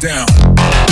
down.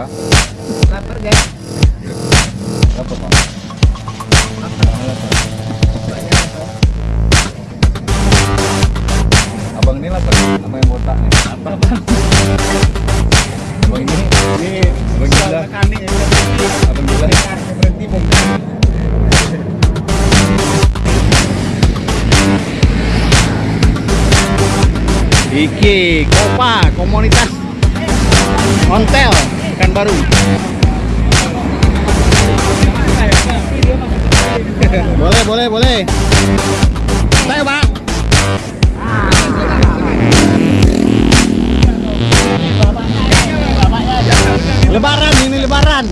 Ya. Lapar guys. Apa pak? Abang ini lapar sama yang botak nih. Bang? Abang ini, ini abang gila, abang gila. berhenti bongkar. Iki Kopa komunitas Ontel Pekanbaru. boleh, boleh, boleh. Saya, Pak. Lebaran ini lebaran.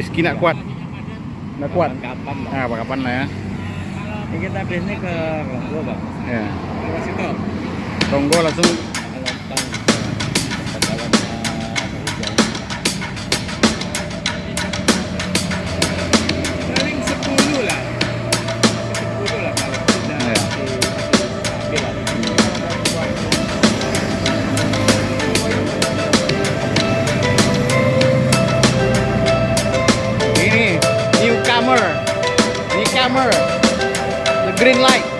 Rizky nak kuat. Nak kuat. Kapan? Nah, kapan lah ya. Ini kita biasanya ke Longgo bang. Ya. Lewat situ. Tonggo langsung camera, the green light.